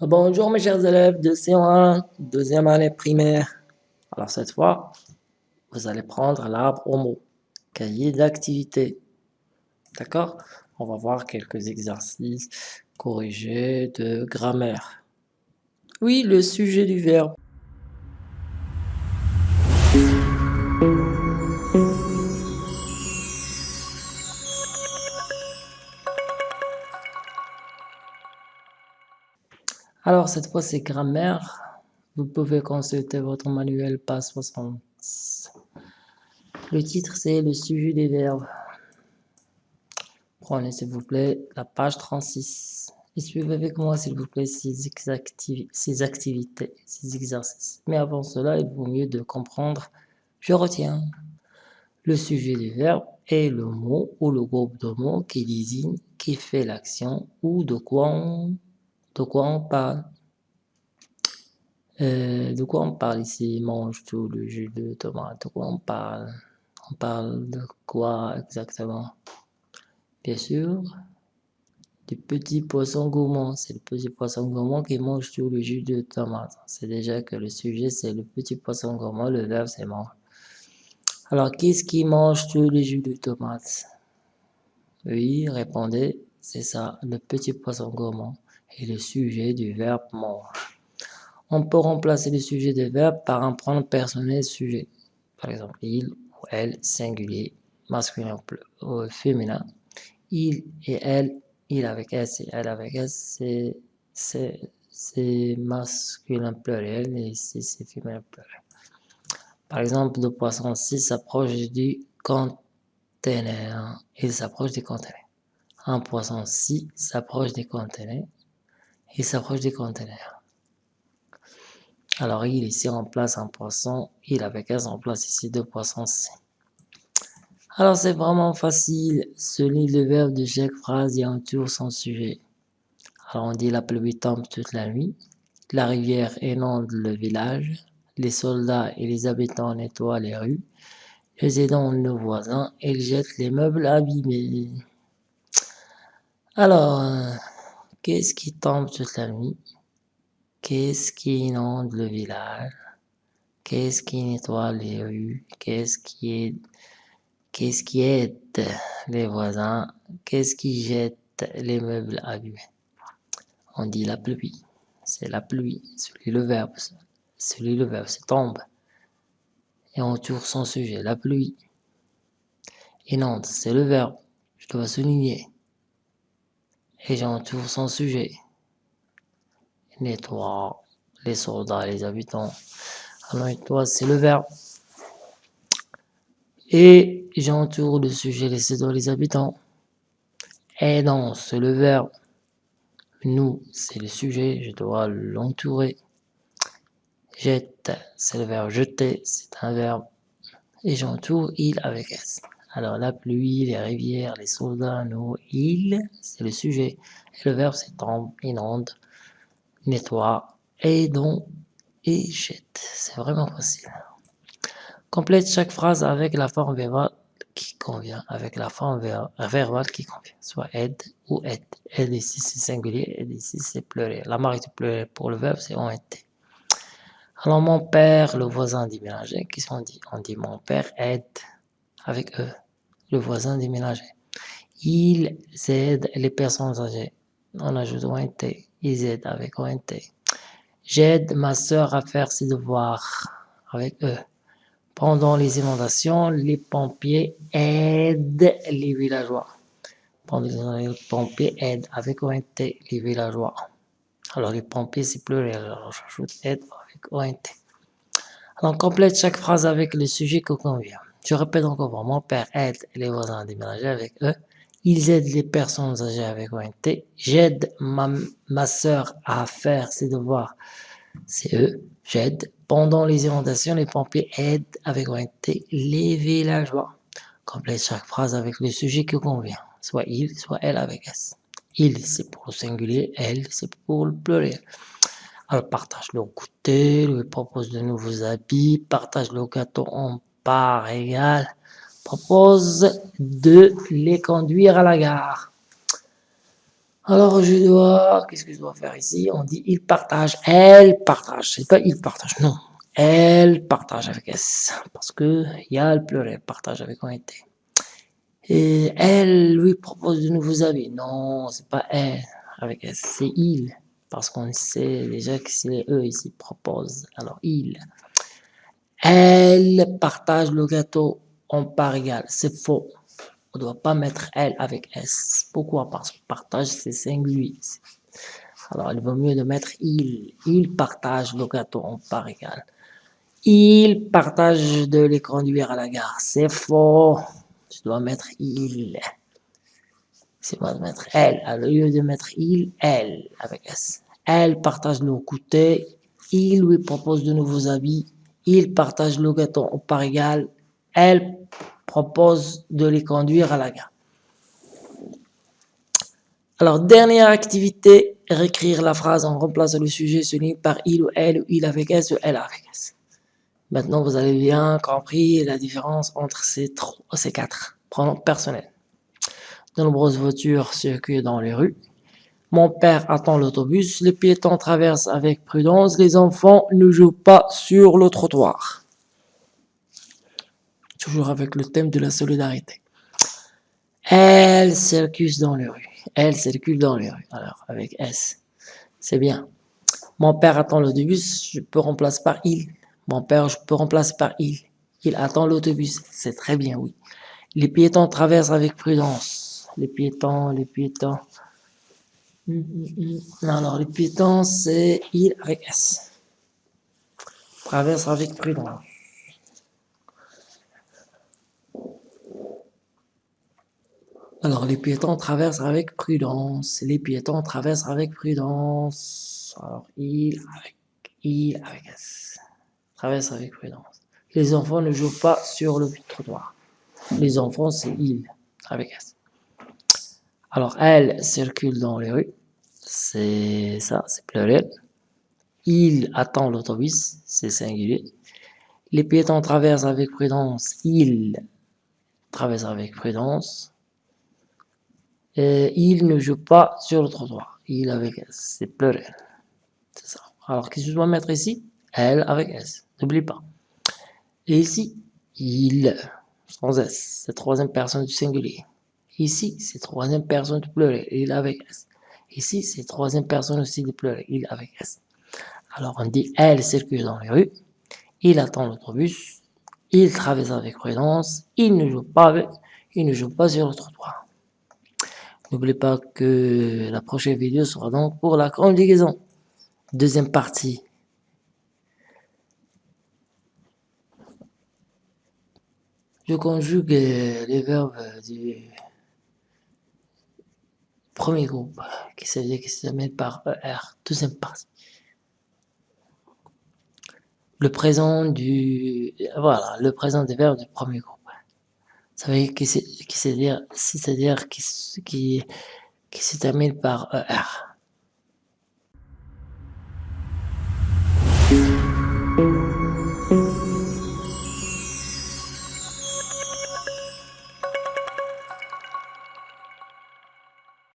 Bonjour mes chers élèves de C1, deuxième année primaire. Alors cette fois, vous allez prendre l'arbre au mot, cahier d'activité. D'accord? On va voir quelques exercices corrigés de grammaire. Oui, le sujet du verbe. Alors, cette fois, c'est grammaire. Vous pouvez consulter votre manuel page 60. Le titre, c'est le sujet des verbes. Prenez, s'il vous plaît, la page 36. Et suivez avec moi, s'il vous plaît, ces, ces activités, ces exercices. Mais avant cela, il vaut mieux de comprendre, je retiens, le sujet du verbe est le mot ou le groupe de mots qui désigne, qui fait l'action ou de quoi on de quoi on parle? Euh, De quoi on parle ici? Mange tout le jus de tomate. De quoi on parle? On parle de quoi exactement? Bien sûr, du petit poisson gourmand. C'est le petit poisson gourmand qui mange tout le jus de tomate. C'est déjà que le sujet, c'est le petit poisson gourmand. Le verbe, c'est mange. Alors, qu'est-ce qui mange tout le jus de tomate? Oui, répondez, c'est ça, le petit poisson gourmand et le sujet du verbe mange. On peut remplacer le sujet du verbe par un pronom personnel sujet. Par exemple, il ou elle, singulier, masculin ou féminin. Il et elle, il avec S et elle avec S, c'est masculin pluriel et ici c'est féminin pluriel. Par exemple, le poisson 6 s'approche du conteneur. Il s'approche du conteneur. Un poisson 6 s'approche du conteneur il s'approche des conteneurs. Alors, il ici remplace un poisson, il avec S remplace ici deux poissons C. Alors, c'est vraiment facile. Celui le verbe de chaque phrase et entoure son sujet. Alors, on dit la pluie tombe toute la nuit. La rivière inonde le village. Les soldats et les habitants nettoient les rues. Les aidants nos voisins, ils jettent les meubles abîmés. Alors, Qu'est-ce qui tombe toute la nuit Qu'est-ce qui inonde le village? Qu'est-ce qui nettoie les rues? Qu'est-ce qui qui aide les voisins? Qu'est-ce qui jette les meubles abîmés On dit la pluie. C'est la pluie. Celui le verbe. Celui le verbe, c'est tombe. Et on tourne son sujet, la pluie. Inonde, c'est le verbe. Je dois souligner et j'entoure son sujet. Nettoie les soldats, les habitants. Alors nettoie, c'est le verbe. Et j'entoure le sujet, les soldats, les habitants. Aidant, c'est le verbe. Nous, c'est le sujet, je dois l'entourer. Jette, c'est le verbe jeter, c'est un verbe. Et j'entoure il avec S. Alors la pluie, les rivières, les soldats, nous, il, c'est le sujet. Et le verbe c'est tombe, inonde, nettoie, donc et jette. C'est vraiment facile. Complète chaque phrase avec la forme verbale qui convient, avec la forme verbale qui convient, soit aide ou aide. Aide ici c'est singulier, aide ici c'est pluriel. La marque pluriel pour le verbe c'est ont été. Alors mon père, le voisin déménagé, qu'est-ce qu'on dit On dit mon père aide avec eux le voisin déménagé. Ils aident les personnes âgées. On ajoute ONT. Ils aident avec ONT. J'aide ma soeur à faire ses devoirs avec eux. Pendant les inondations, les pompiers aident les villageois. Pendant les pompiers aident avec ONT les villageois. Alors les pompiers c'est pluriel, alors j'ajoute aide avec ONT. Alors complète chaque phrase avec le sujet que convient. Je répète encore, mon père aide les voisins à déménager avec eux. Ils aident les personnes âgées avec ONT. J'aide ma, ma soeur à faire ses devoirs. C'est eux. J'aide. Pendant les inondations, les pompiers aident avec ONT les villageois. Complète chaque phrase avec le sujet qui convient. Soit il, soit elle avec S. Il, c'est pour le singulier. Elle, c'est pour le pluriel. Alors, partage le goûter, lui propose de nouveaux habits, partage le gâteau en par égal propose de les conduire à la gare. Alors je dois, qu'est-ce que je dois faire ici? On dit il partage, elle partage, c'est pas il partage, non. Elle partage avec S, parce que il y a le partage avec un T. Et elle lui propose de nouveaux avis. Non, c'est pas elle avec S, c'est il. Parce qu'on sait déjà que c'est eux ici proposent. Alors il. Elle partage le gâteau en part égale. C'est faux. On ne doit pas mettre elle avec S. Pourquoi? Parce que partage c'est singulier. Alors il vaut mieux de mettre il. Il partage le gâteau en part égale. Il partage de les conduire à la gare. C'est faux. Je dois mettre il. C'est moi de mettre elle. Au lieu de mettre il, elle avec S. Elle partage le goûter. Il lui propose de nouveaux habits. Il partage le gâteau part égale. Elle propose de les conduire à la gare. Alors, dernière activité, réécrire la phrase en remplaçant le sujet souligné par il ou elle, ou il avec S ou elle avec S. Maintenant, vous avez bien compris la différence entre ces, trois, ces quatre pronoms personnels. De nombreuses voitures circulent dans les rues. Mon père attend l'autobus. Les piétons traversent avec prudence. Les enfants ne jouent pas sur le trottoir. Toujours avec le thème de la solidarité. Elle circule dans les rues. Elle circule dans les rues. Alors, avec S. C'est bien. Mon père attend l'autobus. Je peux remplacer par il. Mon père, je peux remplacer par il. Il attend l'autobus. C'est très bien, oui. Les piétons traversent avec prudence. Les piétons, les piétons. Alors, les piétons, c'est il avec S. Traverse avec prudence. Alors, les piétons traversent avec prudence. Les piétons traversent avec prudence. Alors, il avec, il avec S traverse avec prudence. Les enfants ne jouent pas sur le trottoir. Les enfants, c'est ils, avec S. Alors, elle circule dans les rues. C'est ça, c'est pluriel. Il attend l'autobus, c'est singulier. Les piétons traversent avec prudence. Ils traversent avec prudence. Et il ne joue pas sur le trottoir. Il avec S, c'est pluriel. C'est ça. Alors, qu'est-ce que je dois mettre ici? Elle avec S. N'oublie pas. Et ici, il, sans S, c'est troisième personne du singulier. Ici, c'est troisième personne du pluriel, il avec S. Ici, c'est troisième personne aussi du pluriel, il avec S. Alors, on dit elle circule dans les rues, il attend l'autobus, il traverse avec prudence, il ne joue pas il ne joue pas sur le trottoir. N'oubliez pas que la prochaine vidéo sera donc pour la conjugaison. Deuxième partie. Je conjugue les verbes du premier groupe, qui se, qui se par ER, deuxième partie. Le présent du, voilà, le présent des verbes du premier groupe. Vous savez, qui c'est-à-dire, c'est-à-dire qui, qui, qui se termine par ER.